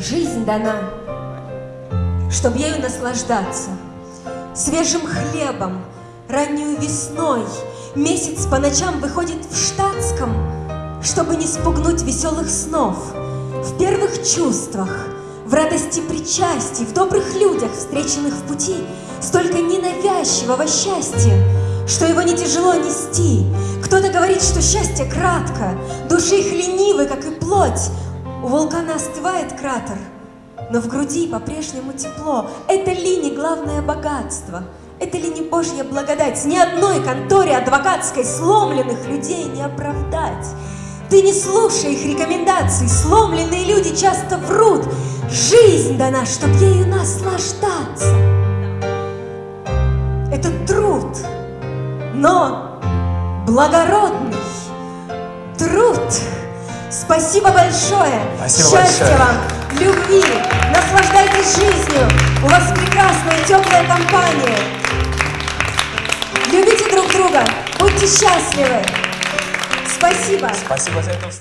Жизнь дана, чтоб ею наслаждаться. Свежим хлебом, раннюю весной Месяц по ночам выходит в штатском, Чтобы не спугнуть веселых снов. В первых чувствах, в радости причастий, В добрых людях, встреченных в пути, Столько ненавязчивого счастья, Что его не тяжело нести. Кто-то говорит, что счастье кратко, Души их ленивы, как и плоть, у вулкана остывает кратер, но в груди по-прежнему тепло. Это ли не главное богатство? Это ли не Божья благодать? Ни одной конторе адвокатской сломленных людей не оправдать. Ты не слушай их рекомендаций, сломленные люди часто врут. Жизнь дана, чтоб ею наслаждаться. Это труд, но благородный труд. Спасибо большое. Спасибо Счастья большое. вам, любви. Наслаждайтесь жизнью. У вас прекрасная теплая компания. Любите друг друга. Будьте счастливы. Спасибо. Спасибо за эту встречу.